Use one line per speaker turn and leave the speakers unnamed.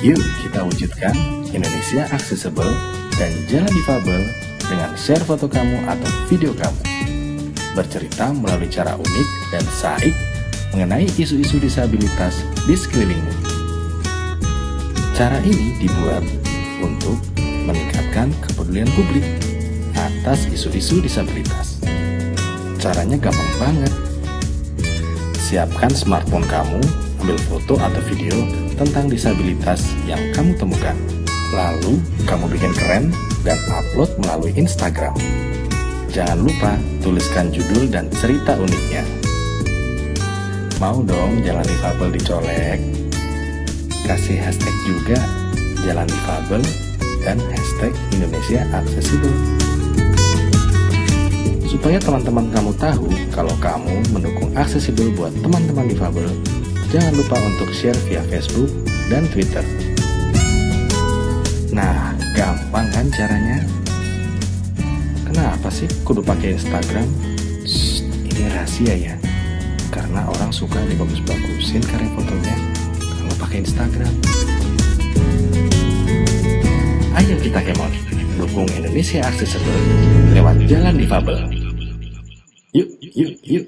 Yuk kita wujudkan Indonesia aksesibel dan jalan difabel dengan share foto kamu atau video kamu. Bercerita melalui cara unik dan saik mengenai isu-isu disabilitas di sekelilingmu. Cara ini dibuat untuk meningkatkan kepedulian publik atas isu-isu disabilitas. Caranya gampang banget. Siapkan smartphone kamu, ambil foto atau video tentang disabilitas yang kamu temukan. Lalu, kamu bikin keren dan upload melalui Instagram. Jangan lupa tuliskan judul dan cerita uniknya. Mau dong jalan difabel dicolek? Kasih hashtag juga jalan difabel dan hashtag Indonesia Aksesibel. Supaya teman-teman kamu tahu kalau kamu mendukung aksesibel buat teman-teman difabel, Jangan lupa untuk share via Facebook dan Twitter. Nah, gampang kan caranya? Kenapa sih kudu pakai Instagram? Shh, ini rahasia ya. Karena orang suka dibagus-bagusin karya fotonya kalau pakai Instagram. Ayo kita kemon, dukung Indonesia Accessible lewat jalan difabel. Yuk, yuk, yuk.